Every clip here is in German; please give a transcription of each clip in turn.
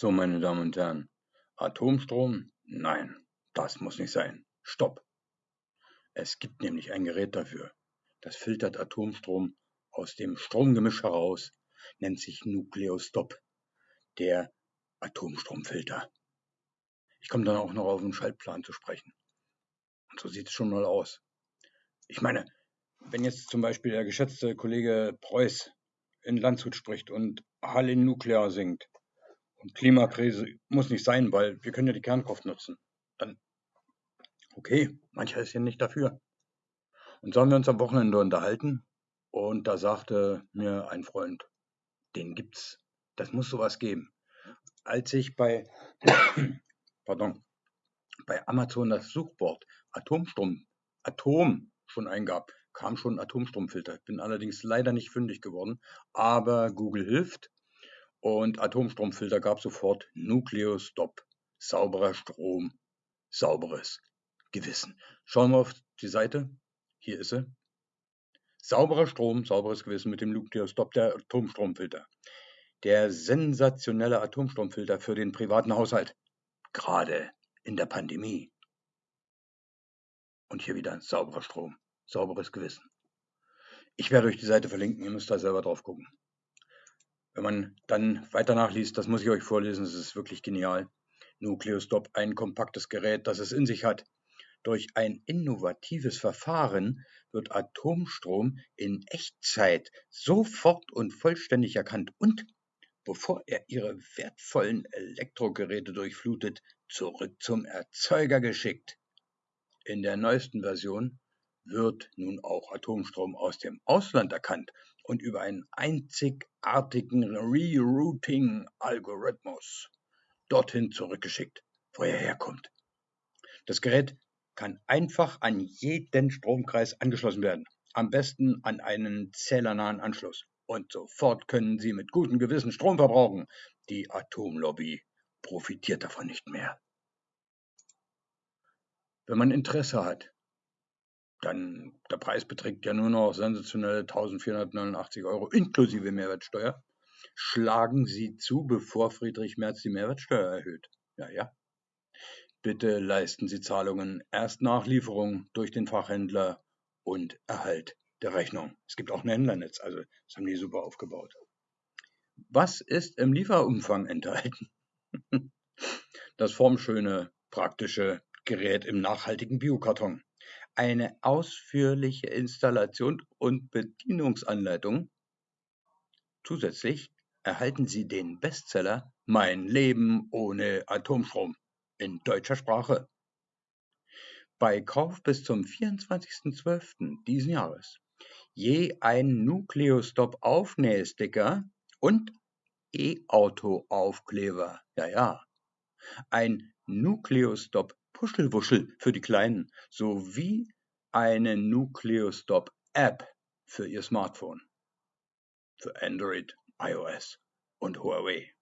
So, meine Damen und Herren, Atomstrom? Nein, das muss nicht sein. Stopp! Es gibt nämlich ein Gerät dafür. Das filtert Atomstrom aus dem Stromgemisch heraus, nennt sich Nukleostop, der Atomstromfilter. Ich komme dann auch noch auf den Schaltplan zu sprechen. Und so sieht es schon mal aus. Ich meine, wenn jetzt zum Beispiel der geschätzte Kollege Preuß in Landshut spricht und Halle Nuklear singt, und Klimakrise muss nicht sein, weil wir können ja die Kernkraft nutzen. Dann, okay, mancher ist ja nicht dafür. Und so haben wir uns am Wochenende unterhalten und da sagte mir ein Freund, den gibt's, das muss sowas geben. Als ich bei, pardon, bei Amazon das Suchwort Atomstrom, Atom schon eingab, kam schon ein Atomstromfilter. Ich bin allerdings leider nicht fündig geworden, aber Google hilft und Atomstromfilter gab sofort Nukleostop, sauberer Strom, sauberes Gewissen. Schauen wir auf die Seite. Hier ist sie. Sauberer Strom, sauberes Gewissen mit dem Nukleostop, der Atomstromfilter. Der sensationelle Atomstromfilter für den privaten Haushalt. Gerade in der Pandemie. Und hier wieder sauberer Strom, sauberes Gewissen. Ich werde euch die Seite verlinken, ihr müsst da selber drauf gucken. Wenn man dann weiter nachliest, das muss ich euch vorlesen, das ist wirklich genial. Nucleostop, ein kompaktes Gerät, das es in sich hat. Durch ein innovatives Verfahren wird Atomstrom in Echtzeit sofort und vollständig erkannt und, bevor er Ihre wertvollen Elektrogeräte durchflutet, zurück zum Erzeuger geschickt. In der neuesten Version wird nun auch Atomstrom aus dem Ausland erkannt und über einen einzigartigen Rerouting-Algorithmus dorthin zurückgeschickt, wo er herkommt. Das Gerät kann einfach an jeden Stromkreis angeschlossen werden, am besten an einen zählernahen Anschluss. Und sofort können Sie mit gutem Gewissen Strom verbrauchen. Die Atomlobby profitiert davon nicht mehr. Wenn man Interesse hat, dann der Preis beträgt ja nur noch sensationelle 1489 Euro inklusive Mehrwertsteuer. Schlagen Sie zu, bevor Friedrich Merz die Mehrwertsteuer erhöht. Ja, ja. Bitte leisten Sie Zahlungen erst nach Lieferung durch den Fachhändler und Erhalt der Rechnung. Es gibt auch ein Händlernetz, also das haben die super aufgebaut. Was ist im Lieferumfang enthalten? Das formschöne, praktische Gerät im nachhaltigen Biokarton eine ausführliche Installation und Bedienungsanleitung. Zusätzlich erhalten Sie den Bestseller Mein Leben ohne Atomstrom in deutscher Sprache. Bei Kauf bis zum 24.12. diesen Jahres je ein Nucleostop Aufnähsticker und E-Auto-Aufkleber. Ja, ja. Ein Nucleostop Puschelwuschel für die Kleinen sowie eine Nucleostop-App für Ihr Smartphone. Für Android, iOS und Huawei.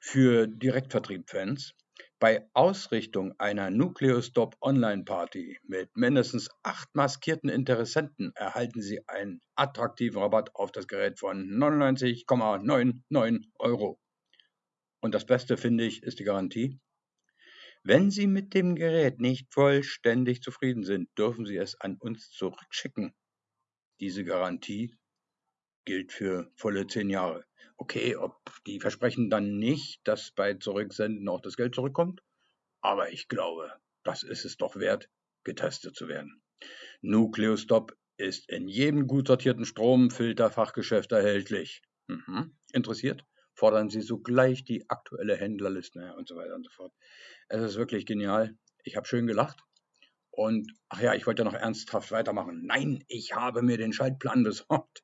Für Direktvertrieb-Fans bei Ausrichtung einer Nucleostop Online-Party mit mindestens acht maskierten Interessenten erhalten Sie einen attraktiven Rabatt auf das Gerät von 99,99 Euro. Und das Beste finde ich ist die Garantie. Wenn Sie mit dem Gerät nicht vollständig zufrieden sind, dürfen Sie es an uns zurückschicken. Diese Garantie gilt für volle zehn Jahre. Okay, ob die versprechen dann nicht, dass bei Zurücksenden auch das Geld zurückkommt, aber ich glaube, das ist es doch wert, getestet zu werden. Nucleostop ist in jedem gut sortierten Stromfilterfachgeschäft erhältlich. Mhm. Interessiert? Fordern sie sogleich die aktuelle Händlerliste und so weiter und so fort. Es ist wirklich genial. Ich habe schön gelacht. Und ach ja, ich wollte noch ernsthaft weitermachen. Nein, ich habe mir den Schaltplan besorgt.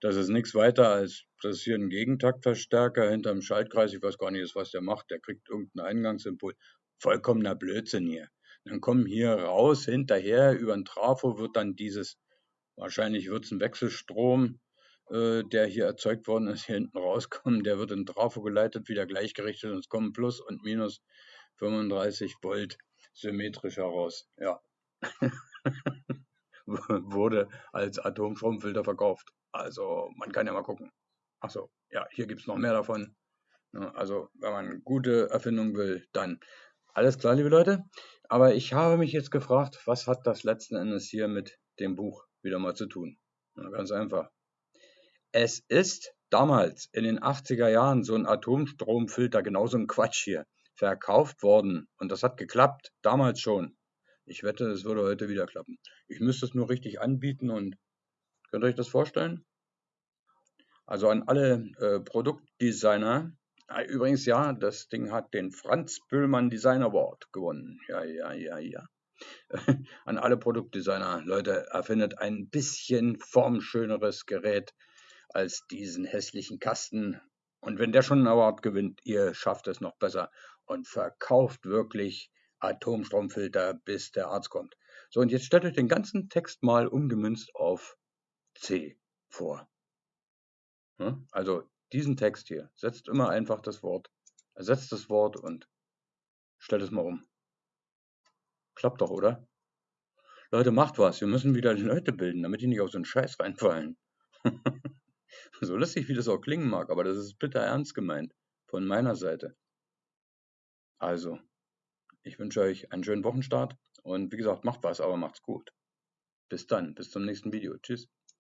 Das ist nichts weiter als, das ist hier ein Gegentaktverstärker hinterm Schaltkreis. Ich weiß gar nicht, was der macht. Der kriegt irgendeinen Eingangsimpuls. Vollkommener Blödsinn hier. Dann kommen hier raus, hinterher, über ein Trafo wird dann dieses, wahrscheinlich wird es ein Wechselstrom, äh, der hier erzeugt worden ist, hier hinten rauskommen. Der wird in Trafo geleitet, wieder gleichgerichtet und es kommen Plus und Minus 35 Volt symmetrisch heraus. Ja. Wurde als Atomstromfilter verkauft. Also man kann ja mal gucken. Achso, ja, hier gibt es noch mehr davon. Ne, also, wenn man gute Erfindungen will, dann alles klar, liebe Leute. Aber ich habe mich jetzt gefragt, was hat das letzten Endes hier mit dem Buch wieder mal zu tun? Na, ganz einfach. Es ist damals in den 80er Jahren so ein Atomstromfilter, genauso ein Quatsch hier, verkauft worden. Und das hat geklappt, damals schon. Ich wette, es würde heute wieder klappen. Ich müsste es nur richtig anbieten und könnt ihr euch das vorstellen? Also an alle äh, Produktdesigner. Ah, übrigens, ja, das Ding hat den Franz Böhlmann Design Award gewonnen. Ja, ja, ja, ja. an alle Produktdesigner, Leute, erfindet ein bisschen formschöneres Gerät als diesen hässlichen Kasten. Und wenn der schon einen Award gewinnt, ihr schafft es noch besser und verkauft wirklich Atomstromfilter, bis der Arzt kommt. So, und jetzt stellt euch den ganzen Text mal umgemünzt auf C vor. Also diesen Text hier, setzt immer einfach das Wort, ersetzt das Wort und stellt es mal um. Klappt doch, oder? Leute, macht was. Wir müssen wieder Leute bilden, damit die nicht auf so einen Scheiß reinfallen. so lustig, wie das auch klingen mag, aber das ist bitter ernst gemeint. Von meiner Seite. Also, ich wünsche euch einen schönen Wochenstart und wie gesagt, macht was, aber macht's gut. Bis dann, bis zum nächsten Video. Tschüss.